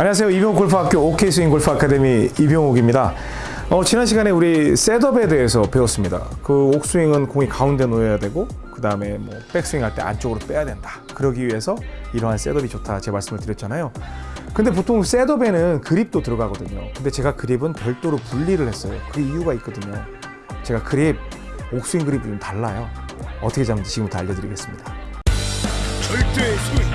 안녕하세요. 이병옥 골프학교 OK 스윙 골프 아카데미 이병옥입니다. 어, 지난 시간에 우리 셋업에 대해서 배웠습니다. 그 옥스윙은 공이 가운데 놓여야 되고 그 다음에 뭐 백스윙 할 때 안쪽으로 빼야 된다. 그러기 위해서 이러한 셋업이 좋다. 제 말씀을 드렸잖아요. 근데 보통 셋업에는 그립도 들어가거든요. 근데 제가 그립은 별도로 분리를 했어요. 그 이유가 있거든요. 제가 그립, 옥스윙 그립이 좀 달라요. 어떻게 잡는지 지금부터 알려드리겠습니다. 절대 스윙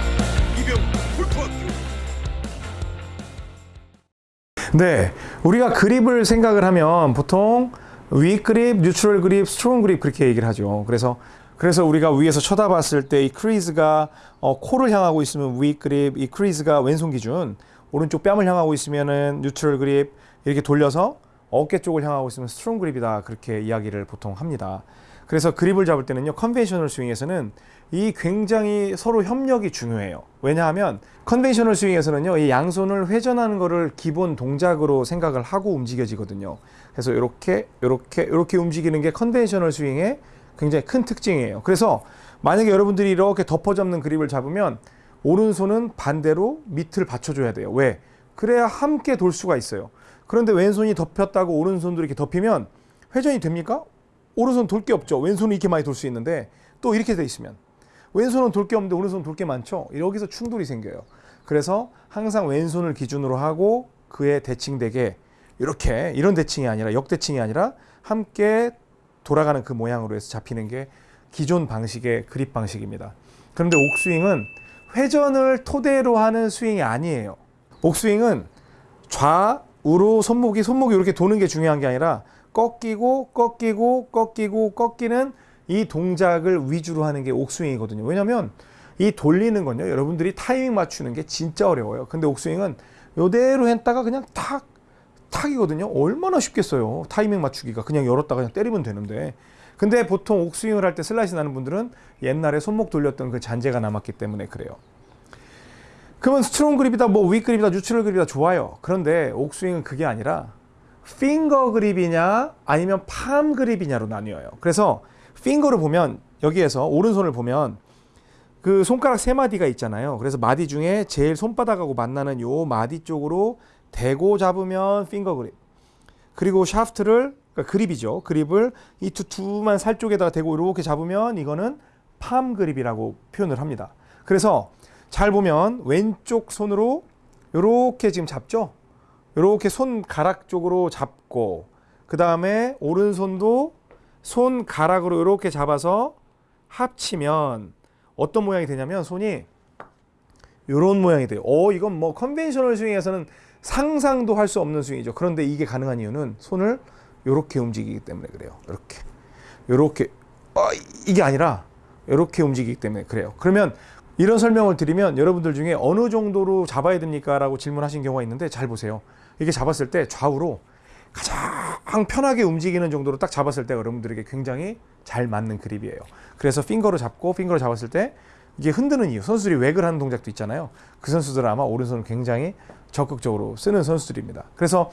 네, 우리가 그립을 생각을 하면 보통 weak 그립, neutral 그립, strong 그립 그렇게 얘기를 하죠. 그래서 그래서 우리가 위에서 쳐다봤을 때 이 crease가 어, 코를 향하고 있으면 위 그립, 이 crease가 왼손 기준, 오른쪽 뺨을 향하고 있으면은 neutral 그립 이렇게 돌려서 어깨 쪽을 향하고 있으면 strong 그립이다 그렇게 이야기를 보통 합니다. 그래서 그립을 잡을 때는요 conventional 스윙에서는 이 굉장히 서로 협력이 중요해요. 왜냐하면 conventional 스윙에서는요 이 양손을 회전하는 거를 기본 동작으로 생각을 하고 움직여지거든요. 그래서 이렇게 이렇게 이렇게 움직이는 게 conventional 스윙의 굉장히 큰 특징이에요. 그래서 만약에 여러분들이 이렇게 덮어 잡는 그립을 잡으면 오른손은 반대로 밑을 받쳐줘야 돼요. 왜? 그래야 함께 돌 수가 있어요. 그런데 왼손이 덮였다고 오른손도 이렇게 덮이면 회전이 됩니까? 오른손 돌 게 없죠. 왼손은 이렇게 많이 돌 수 있는데 또 이렇게 돼 있으면 왼손은 돌 게 없는데 오른손은 돌게 많죠. 여기서 충돌이 생겨요. 그래서 항상 왼손을 기준으로 하고 그에 대칭되게 이렇게 이런 대칭이 아니라 역대칭이 아니라 함께 돌아가는 그 모양으로 해서 잡히는 게 기존 방식의 그립 방식입니다. 그런데 옥스윙은 회전을 토대로 하는 스윙이 아니에요. 옥스윙은 좌우로 손목이 손목이 이렇게 도는 게 중요한 게 아니라 꺾이고 꺾이고 꺾이고 꺾이는 이 동작을 위주로 하는 게 옥스윙이거든요. 왜냐하면 이 돌리는 건요. 여러분들이 타이밍 맞추는 게 진짜 어려워요. 근데 옥스윙은 요대로 했다가 그냥 탁 탁이거든요. 얼마나 쉽겠어요. 타이밍 맞추기가 그냥 열었다가 그냥 때리면 되는데. 근데 보통 옥스윙을 할 때 슬라이스 나는 분들은 옛날에 손목 돌렸던 그 잔재가 남았기 때문에 그래요. 그러면 strong 그립이다, 뭐위 그립이다, neutral 그립이다 좋아요. 그런데 옥스윙은 그게 아니라 finger 그립이냐 아니면 palm 그립이냐로 나뉘어요. 그래서 finger를 보면 여기에서 오른손을 보면 그 손가락 세 마디가 있잖아요. 그래서 마디 중에 제일 손바닥하고 만나는 요 마디 쪽으로 대고 잡으면 finger 그립. 그리고 샤프트를 그러니까 그립이죠. 그립을 이 두 두툼한 살 쪽에다가 대고 이렇게 잡으면 이거는 palm 그립이라고 표현을 합니다. 그래서 잘 보면 왼쪽 손으로 이렇게 지금 잡죠. 이렇게 손가락 쪽으로 잡고 그 다음에 오른손도 손가락으로 이렇게 잡아서 합치면 어떤 모양이 되냐면 손이 이런 모양이 돼요. 어 이건 뭐 conventional 스윙에서는 상상도 할 수 없는 스윙이죠. 그런데 이게 가능한 이유는 손을 이렇게 움직이기 때문에 그래요. 이렇게 이렇게 어, 이게 아니라 이렇게 움직이기 때문에 그래요. 그러면 이런 설명을 드리면 여러분들 중에 어느 정도로 잡아야 됩니까? 라고 질문하신 경우가 있는데 잘 보세요. 이게 잡았을 때 좌우로 가장 편하게 움직이는 정도로 딱 잡았을 때 여러분들에게 굉장히 잘 맞는 그립이에요. 그래서 핑거로 잡고 핑거로 잡았을 때 이게 흔드는 이유. 선수들이 웩을 하는 동작도 있잖아요. 그 선수들은 아마 오른손을 굉장히 적극적으로 쓰는 선수들입니다. 그래서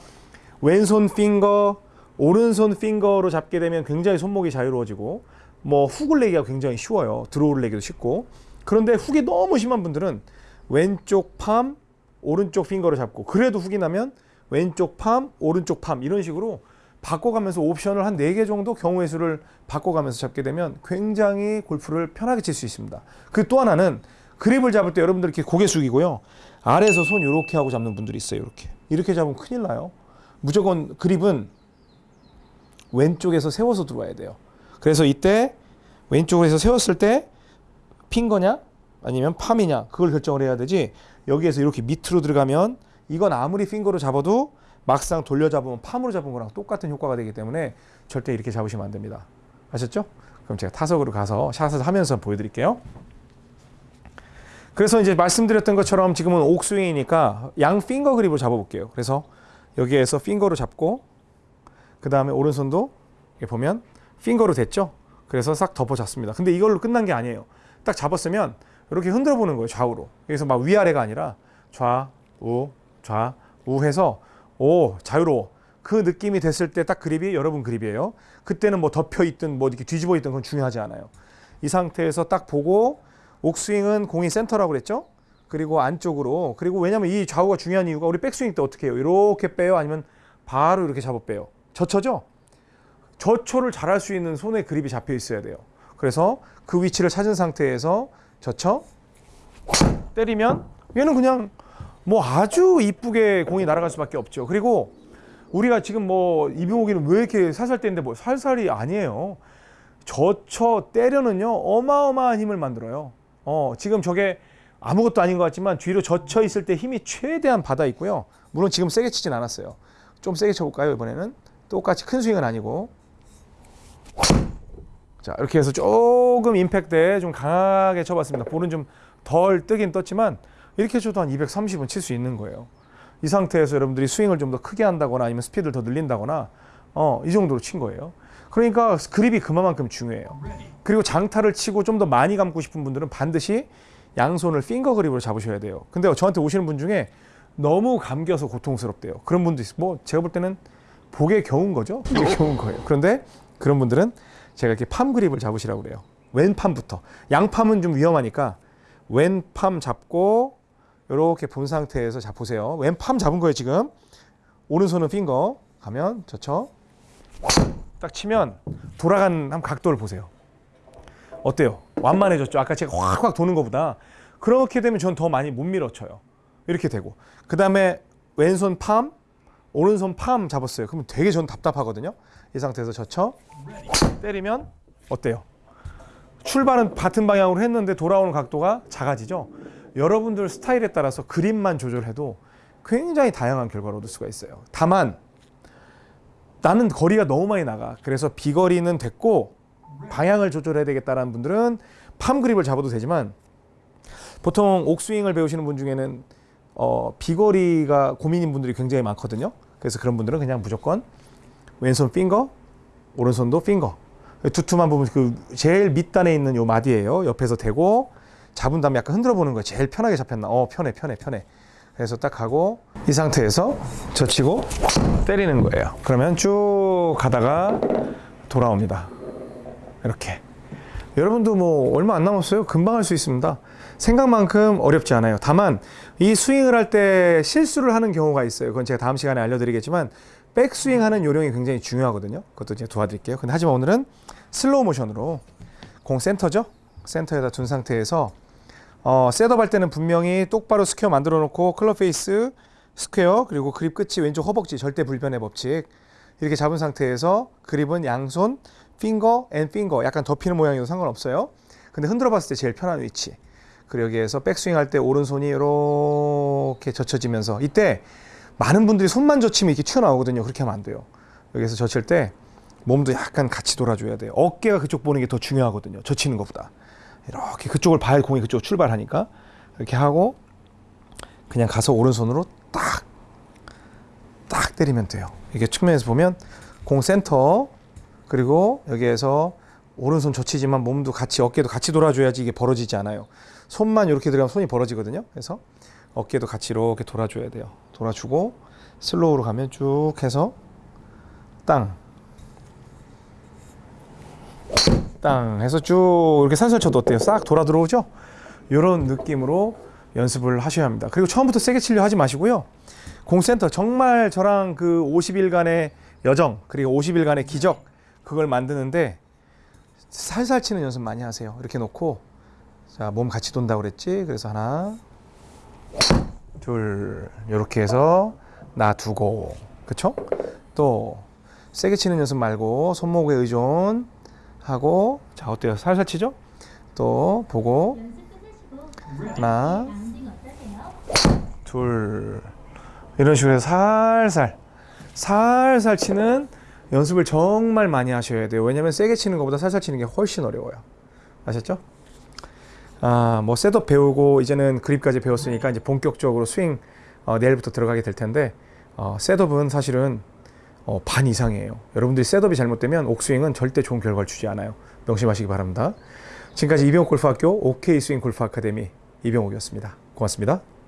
왼손 finger, 오른손 finger로 잡게 되면 굉장히 손목이 자유로워지고 뭐 훅을 내기가 굉장히 쉬워요. draw를 내기도 쉽고. 그런데 훅이 너무 심한 분들은 왼쪽 palm, 오른쪽 finger를 잡고 그래도 훅이 나면 왼쪽 palm, 오른쪽 palm 이런 식으로 바꿔가면서 옵션을 한네개 정도 경우의 수를 바꿔가면서 잡게 되면 굉장히 골프를 편하게 칠 수 있습니다. 그 또 하나는 그립을 잡을 때 여러분들 이렇게 고개 숙이고요. 아래에서 손 이렇게 하고 잡는 분들이 있어요. 이렇게. 이렇게 잡으면 큰일 나요. 무조건 그립은 왼쪽에서 세워서 들어와야 돼요. 그래서 이때 왼쪽으로 해서 세웠을 때 핀 거냐 아니면 팜이냐 그걸 결정을 해야 되지 여기에서 이렇게 밑으로 들어가면 이건 아무리 핑거로 잡아도 막상 돌려 잡으면 팜으로 잡은 거랑 똑같은 효과가 되기 때문에 절대 이렇게 잡으시면 안 됩니다. 아셨죠? 그럼 제가 타석으로 가서 샷을 하면서 보여드릴게요. 그래서 이제 말씀드렸던 것처럼 지금은 옥스윙이니까 양 핑거 그립으로 잡아볼게요. 그래서 여기에서 핑거로 잡고 그 다음에 오른손도 보면 핑거로 됐죠? 그래서 싹 덮어 잡습니다. 근데 이걸로 끝난 게 아니에요. 딱 잡았으면 이렇게 흔들어 보는 거예요. 좌우로. 여기서 막 위아래가 아니라 좌우 좌우 해서 오 자유로워. 그 느낌이 됐을 때 딱 그립이 여러분 그립이에요. 그때는 뭐 덮여 있든 뭐 이렇게 뒤집어 있든 그건 중요하지 않아요. 이 상태에서 딱 보고 옥스윙은 공이 센터라고 그랬죠? 그리고 안쪽으로 그리고 왜냐면 이 좌우가 중요한 이유가 우리 백스윙 때 어떻게 해요? 이렇게 빼요? 아니면 바로 이렇게 잡아 빼요? 저쳐죠? 저초를 잘할 수 있는 손에 그립이 잡혀 있어야 돼요. 그래서 그 위치를 찾은 상태에서 저쳐 때리면 얘는 그냥 뭐 아주 이쁘게 공이 날아갈 수밖에 없죠. 그리고 우리가 지금 뭐 이병옥이는 왜 이렇게 살살 때는데 뭐 살살이 아니에요. 저쳐 때려는요 어마어마한 힘을 만들어요. 어 지금 저게 아무것도 아닌 것 같지만 뒤로 젖혀 있을 때 힘이 최대한 받아 있고요. 물론 지금 세게 치진 않았어요. 좀 세게 쳐볼까요 이번에는? 똑같이 큰 스윙은 아니고 자 이렇게 해서 조금 임팩트에 좀 강하게 쳐봤습니다. 볼은 좀 덜 뜨긴 떴지만 이렇게 쳐도 한 230은 칠 수 있는 거예요. 이 상태에서 여러분들이 스윙을 좀 더 크게 한다거나 아니면 스피드를 더 늘린다거나 어, 이 정도로 친 거예요. 그러니까 그립이 그만큼 중요해요. 그리고 장타를 치고 좀 더 많이 감고 싶은 분들은 반드시 양손을 핑거 그립으로 잡으셔야 돼요. 근데 저한테 오시는 분 중에 너무 감겨서 고통스럽대요. 그런 분도 있어요. 뭐 제가 볼 때는 복에 겨운 거죠. 복에 겨운 거예요. 그런데 그런 분들은 제가 이렇게 팜 그립을 잡으시라고 그래요. 왼 팜부터. 양 팜은 좀 위험하니까 왼 팜 잡고 이렇게 본 상태에서 잡 보세요. 왼팜 잡은 거예요 지금. 오른손은 핑거 가면 저쳐 딱 치면 돌아간 한 각도를 보세요. 어때요? 완만해졌죠. 아까 제가 확확 도는 것보다 그렇게 되면 전 더 많이 못 밀어쳐요. 이렇게 되고 그 다음에 왼손 팜, 오른손 팜 잡았어요. 그러면 되게 전 답답하거든요. 이 상태에서 젖혀 때리면 어때요? 출발은 같은 방향으로 했는데 돌아오는 각도가 작아지죠. 여러분들 스타일에 따라서 그립만 조절해도 굉장히 다양한 결과를 얻을 수가 있어요. 다만 나는 거리가 너무 많이 나가. 그래서 비거리는 됐고 방향을 조절해야 되겠다라는 분들은 팜 그립을 잡아도 되지만 보통 옥스윙을 배우시는 분 중에는 어, 비거리가 고민인 분들이 굉장히 많거든요. 그래서 그런 분들은 그냥 무조건 왼손 핑거, 오른손도 핑거. 두툼한 부분 그 제일 밑단에 있는 요 마디예요. 옆에서 대고 잡은 다음에 약간 흔들어 보는 거예요. 제일 편하게 잡혔나? 어, 편해, 편해, 편해. 그래서 딱 하고 이 상태에서 젖히고 때리는 거예요. 그러면 쭉 가다가 돌아옵니다. 이렇게. 여러분도 뭐 얼마 안 남았어요. 금방 할 수 있습니다. 생각만큼 어렵지 않아요. 다만 이 스윙을 할 때 실수를 하는 경우가 있어요. 그건 제가 다음 시간에 알려드리겠지만 백스윙 하는 요령이 굉장히 중요하거든요. 그것도 이제 도와드릴게요. 근데 하지만 오늘은 슬로우 모션으로 공 센터죠. 센터에다 둔 상태에서 어, setup 할 때는 분명히 똑바로 square 만들어 놓고 클럽 페이스 square 그리고 그립 끝이 왼쪽 허벅지 절대 불변의 법칙 이렇게 잡은 상태에서 그립은 양손 finger and finger 약간 덮이는 모양이어도 상관없어요. 근데 흔들어 봤을 때 제일 편한 위치. 그리고 여기에서 백스윙 할 때 오른손이 이렇게 젖혀지면서 이때 많은 분들이 손만 젖히면 이렇게 튀어나오거든요. 그렇게 하면 안 돼요. 여기서 젖힐 때 몸도 약간 같이 돌아줘야 돼요. 어깨가 그쪽 보는 게 더 중요하거든요. 젖히는 것보다. 이렇게 그쪽을 봐야 공이 그쪽 출발하니까 이렇게 하고 그냥 가서 오른손으로 딱, 딱 때리면 돼요. 이게 측면에서 보면 공 센터 그리고 여기에서 오른손 젖히지만 몸도 같이 어깨도 같이 돌아줘야지 이게 벌어지지 않아요. 손만 이렇게 들어가면 손이 벌어지거든요. 그래서 어깨도 같이 이렇게 돌아줘야 돼요. 돌아주고 슬로우로 가면 쭉 해서 땅. 땅 해서 쭉 이렇게 살살 쳐도 어때요? 싹 돌아 들어오죠? 이런 느낌으로 연습을 하셔야 합니다. 그리고 처음부터 세게 치려 하지 마시고요. 공센터 정말 저랑 그 50일간의 여정 그리고 50일간의 기적 그걸 만드는데 살살 치는 연습 많이 하세요. 이렇게 놓고 자 몸 같이 돈다 그랬지. 그래서 하나 둘 이렇게 해서 놔두고 그쵸? 또 세게 치는 연습 말고 손목에 의존 하고 자 어때요? 살살 치죠? 또 보고 하나 둘 이런 식으로 해서 살살 살살 치는 연습을 정말 많이 하셔야 돼요. 왜냐면 세게 치는 것보다 살살 치는 게 훨씬 어려워요. 아셨죠? 아, 뭐 setup 배우고 이제는 그립까지 배웠으니까 이제 본격적으로 스윙 어, 내일부터 들어가게 될 텐데 어, setup은 사실은 어, 반 이상이에요. 여러분들이 setup이 잘못되면 옥스윙은 절대 좋은 결과를 주지 않아요. 명심하시기 바랍니다. 지금까지 이병옥 골프학교 OK 스윙 골프 아카데미 이병옥이었습니다. 고맙습니다.